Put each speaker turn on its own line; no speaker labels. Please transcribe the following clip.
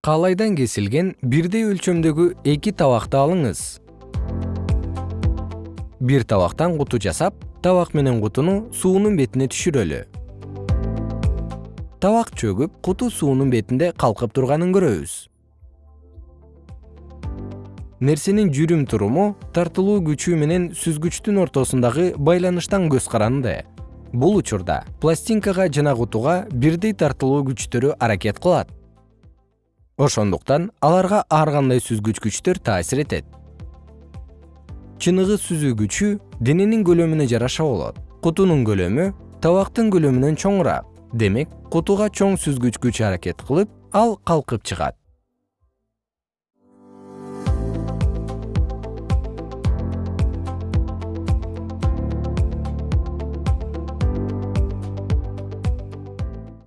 каалайдан кесилген бирдей өлчөмдөгү эки табакты алыңыз. Бир табактан куту жасап табак менен кутуну суунун бетине түшүрөлү. Табак чөгүп куту суунун бетинде калкып турганын көрөбүз. Нерсенин жүрүм туруму тартылуу күчү менен сүзгүчтүн ортосундагы байланыштан көз каранды. Бул учурда пластинкага жана кутуга бирдей тартылуу күчтөрү аракет кылат ошондуктан аларга ар кандай сүзгүч күчтөр таасир этет. Чыныгы сүзүү күчү дененин көлөмүнө жараша болот. Кутунун көлөмү табактын көлөмүнөн чоңураак демек кутуга чоң сүзгүч күч аракет кылып ал калкып чыгат